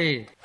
tarde.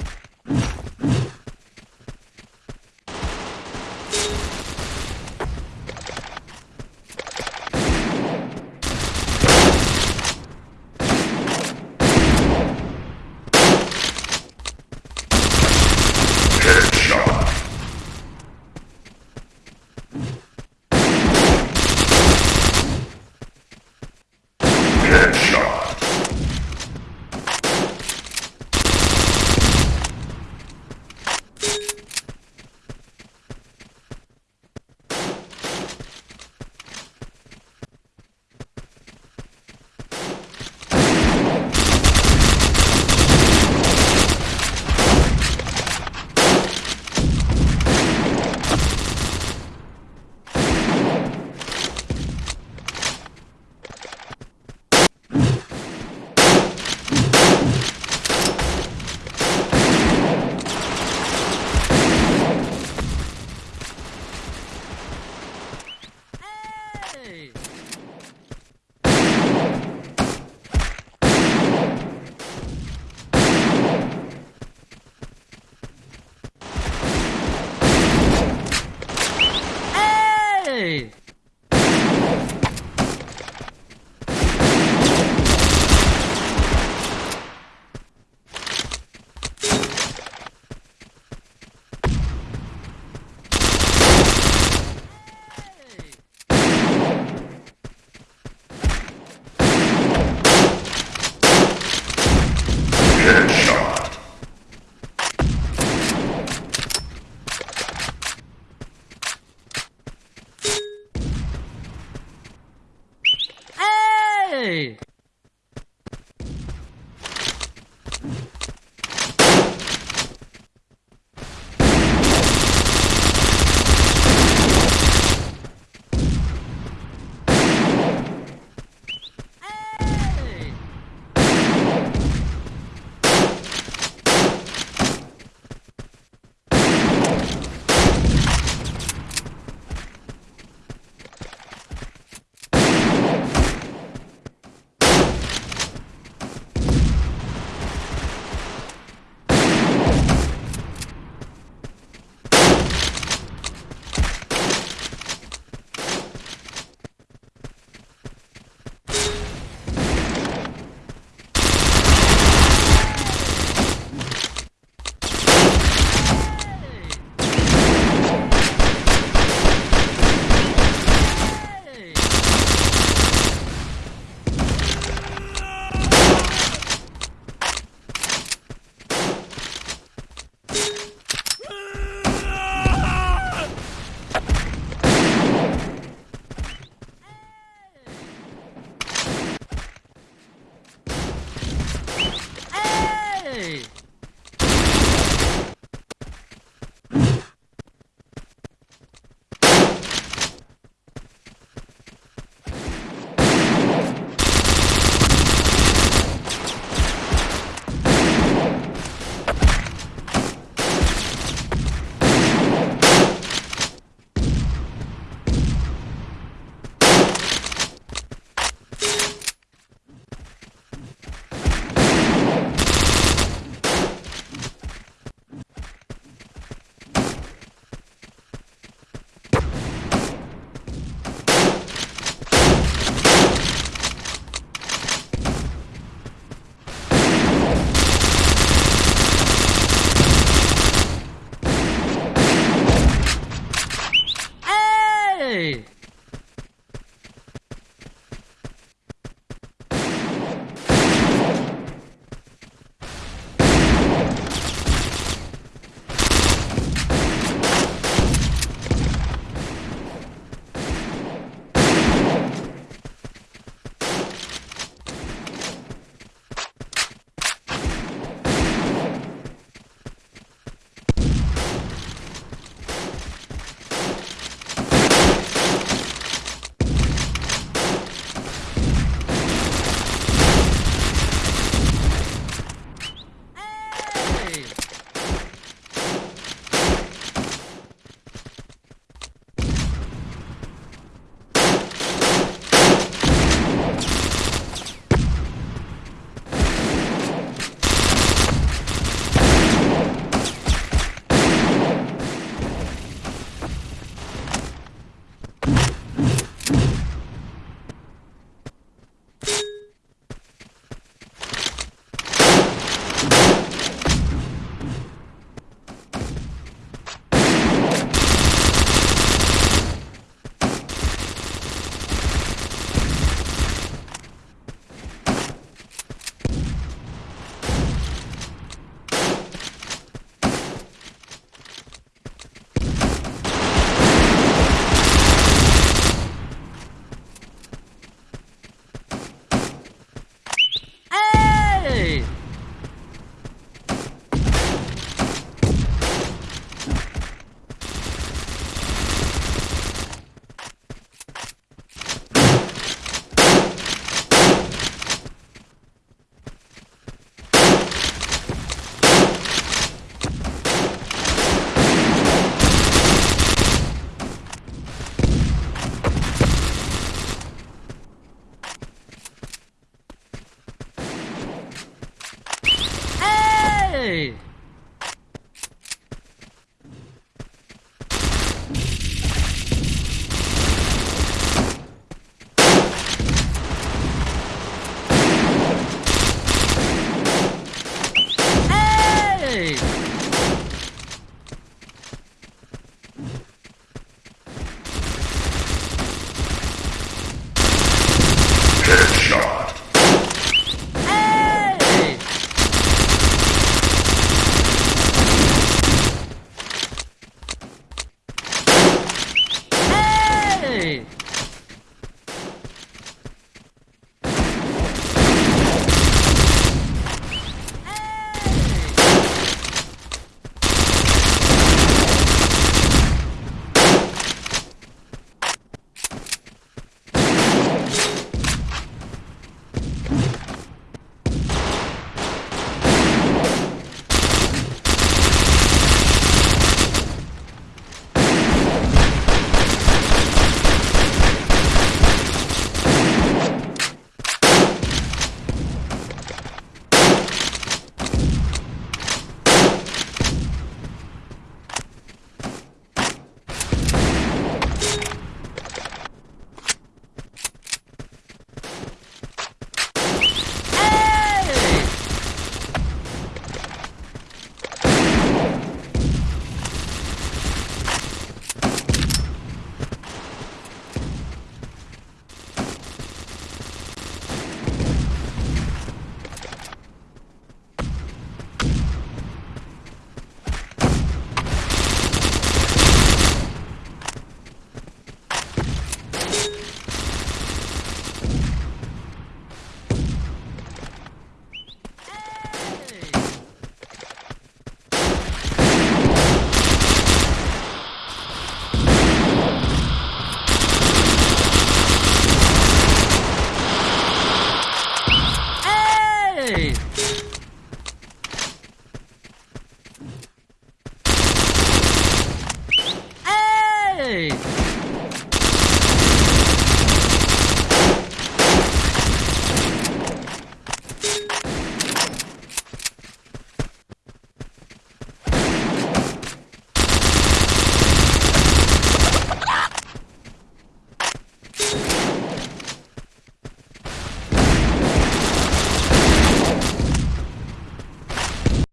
い